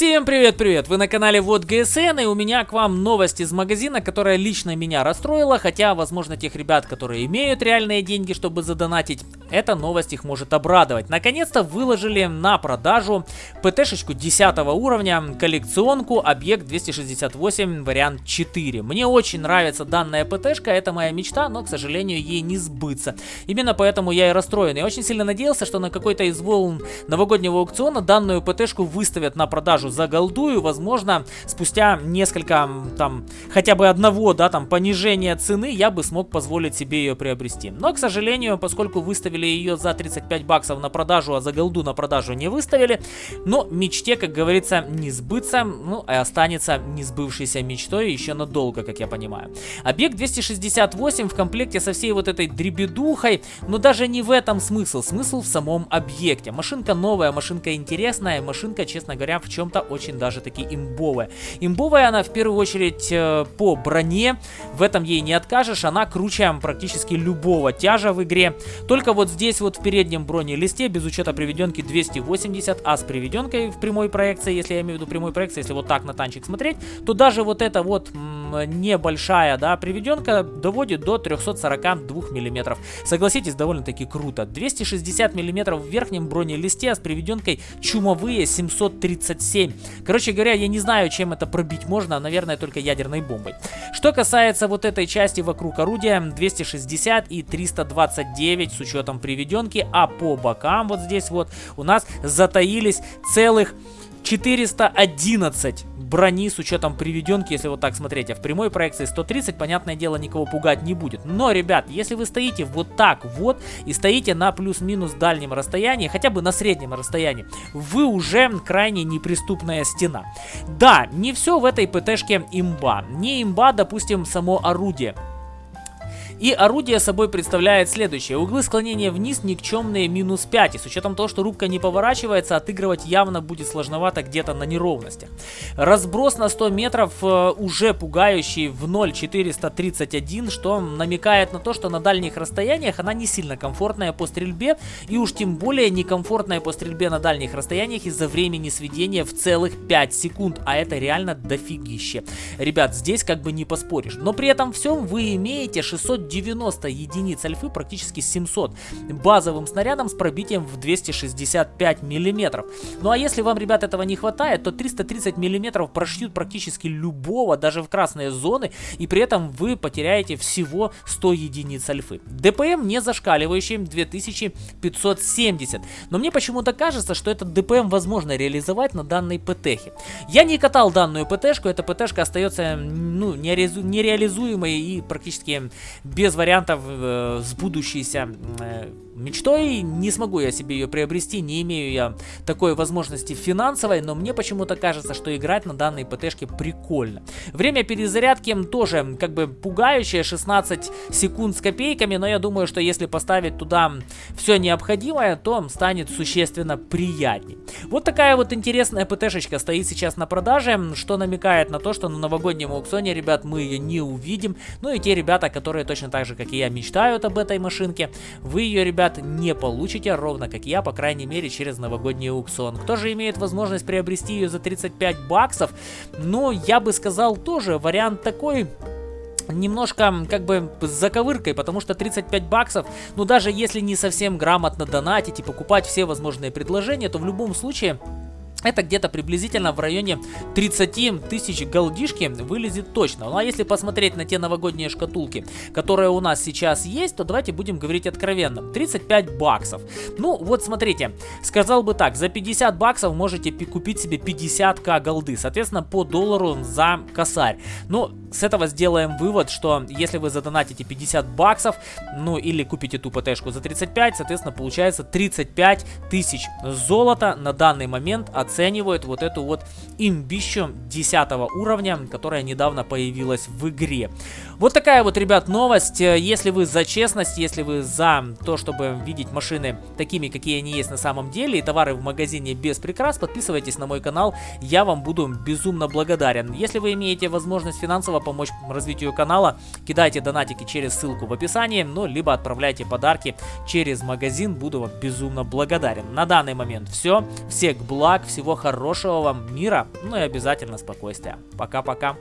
Всем привет-привет! Вы на канале Вот ГСН и у меня к вам новость из магазина, которая лично меня расстроила, хотя, возможно, тех ребят, которые имеют реальные деньги, чтобы задонатить, эта новость их может обрадовать. Наконец-то выложили на продажу ПТ-шечку 10 уровня, коллекционку, объект 268, вариант 4. Мне очень нравится данная ПТ-шка, это моя мечта, но, к сожалению, ей не сбыться. Именно поэтому я и расстроен. Я очень сильно надеялся, что на какой-то из волн новогоднего аукциона данную ПТ-шку выставят на продажу за голду, и, возможно, спустя несколько, там, хотя бы одного, да, там, понижения цены, я бы смог позволить себе ее приобрести. Но, к сожалению, поскольку выставили выставили ее за 35 баксов на продажу, а за голду на продажу не выставили. Но мечте, как говорится, не сбыться, ну, и останется не сбывшейся мечтой еще надолго, как я понимаю. Объект 268 в комплекте со всей вот этой дребедухой, но даже не в этом смысл. Смысл в самом объекте. Машинка новая, машинка интересная, машинка, честно говоря, в чем-то очень даже таки имбовая. Имбовая она в первую очередь э, по броне, в этом ей не откажешь, она круче практически любого тяжа в игре. Только вот здесь вот в переднем бронелисте, без учета приведенки 280, а с приведенкой в прямой проекции, если я имею в виду прямой проекции, если вот так на танчик смотреть, то даже вот эта вот небольшая, да, приведенка доводит до 342 миллиметров. Согласитесь, довольно-таки круто. 260 миллиметров в верхнем бронелисте, а с приведенкой чумовые 737. Короче говоря, я не знаю, чем это пробить можно, наверное, только ядерной бомбой. Что касается вот этой части вокруг орудия, 260 и 329 с учетом приведенки, а по бокам вот здесь вот у нас затаились целых 411 брони с учетом приведенки, если вот так смотреть. А в прямой проекции 130, понятное дело, никого пугать не будет. Но, ребят, если вы стоите вот так вот и стоите на плюс-минус дальнем расстоянии, хотя бы на среднем расстоянии, вы уже крайне неприступная стена. Да, не все в этой ПТшке имба. Не имба, допустим, само орудие. И орудие собой представляет следующее. Углы склонения вниз никчемные минус 5. И с учетом того, что рубка не поворачивается, отыгрывать явно будет сложновато где-то на неровностях. Разброс на 100 метров э, уже пугающий в 0,431, что намекает на то, что на дальних расстояниях она не сильно комфортная по стрельбе. И уж тем более некомфортная по стрельбе на дальних расстояниях из-за времени сведения в целых 5 секунд. А это реально дофигище. Ребят, здесь как бы не поспоришь. Но при этом всем вы имеете 600 90 единиц альфы, практически 700, базовым снарядом с пробитием в 265 миллиметров. Ну а если вам, ребят, этого не хватает, то 330 миллиметров прошьют практически любого, даже в красные зоны, и при этом вы потеряете всего 100 единиц альфы. ДПМ не зашкаливающий 2570, но мне почему-то кажется, что этот ДПМ возможно реализовать на данной ПТХе. Я не катал данную ПТшку, эта ПТшка остается ну, нереализуемой и практически без вариантов э, с будущейся э, мечтой. Не смогу я себе ее приобрести, не имею я такой возможности финансовой, но мне почему-то кажется, что играть на данной ПТшке прикольно. Время перезарядки тоже как бы пугающее, 16 секунд с копейками, но я думаю, что если поставить туда все необходимое, то станет существенно приятней. Вот такая вот интересная ПТшечка стоит сейчас на продаже, что намекает на то, что на новогоднем аукционе, ребят, мы ее не увидим. Ну и те ребята, которые точно так же, как и я, мечтают об этой машинке, вы ее, ребят, не получите, ровно как я, по крайней мере, через новогодний аукцион. Кто же имеет возможность приобрести ее за 35 баксов? Ну, я бы сказал тоже, вариант такой немножко как бы с заковыркой, потому что 35 баксов, ну даже если не совсем грамотно донатить и покупать все возможные предложения, то в любом случае это где-то приблизительно в районе 30 тысяч голдишки вылезет точно. Ну а если посмотреть на те новогодние шкатулки, которые у нас сейчас есть, то давайте будем говорить откровенно. 35 баксов. Ну вот смотрите, сказал бы так, за 50 баксов можете купить себе 50к голды. Соответственно по доллару за косарь. Ну с этого сделаем вывод, что если вы задонатите 50 баксов, ну или купите ту ПТшку за 35, соответственно получается 35 тысяч золота на данный момент оценивают вот эту вот имбищу 10 уровня, которая недавно появилась в игре. Вот такая вот, ребят, новость. Если вы за честность, если вы за то, чтобы видеть машины такими, какие они есть на самом деле, и товары в магазине без прикрас, подписывайтесь на мой канал, я вам буду безумно благодарен. Если вы имеете возможность финансово помочь развитию канала, кидайте донатики через ссылку в описании, ну, либо отправляйте подарки через магазин, буду вам безумно благодарен. На данный момент все. Всех благ, всего хорошего вам мира, ну и обязательно спокойствия. Пока-пока.